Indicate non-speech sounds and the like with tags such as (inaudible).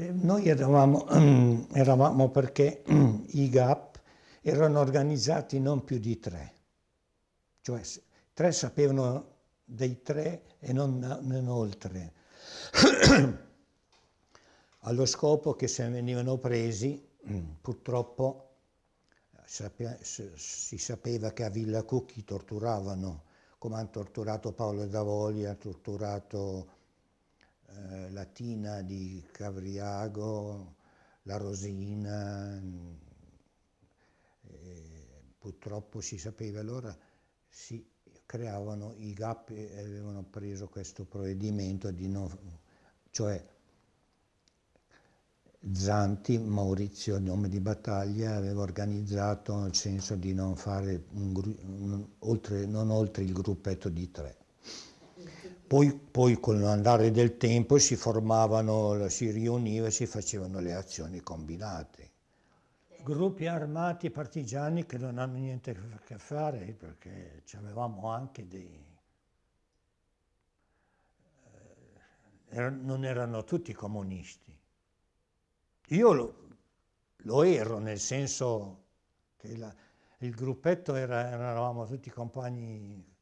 Eh, noi eravamo, (clears throat) eravamo perché (clears throat) i GAP erano organizzati non più di tre, cioè tre sapevano dei tre e non, non oltre, (clears throat) allo scopo che se venivano presi, purtroppo si sapeva che a Villa Cucchi torturavano, come hanno torturato Paolo Davoli, ha torturato Latina di Cavriago, la Rosina, eh, purtroppo si sapeva allora si creavano i GAP e avevano preso questo provvedimento di non, cioè Zanti, Maurizio, nome di battaglia, aveva organizzato nel senso di non fare un, un, oltre, non oltre il gruppetto di tre. Poi, poi con l'andare del tempo si formavano, si riuniva e si facevano le azioni combinate. Gruppi armati partigiani che non hanno niente a che fare perché avevamo anche dei... Eh, non erano tutti comunisti. Io lo, lo ero nel senso che la, il gruppetto era, eravamo tutti compagni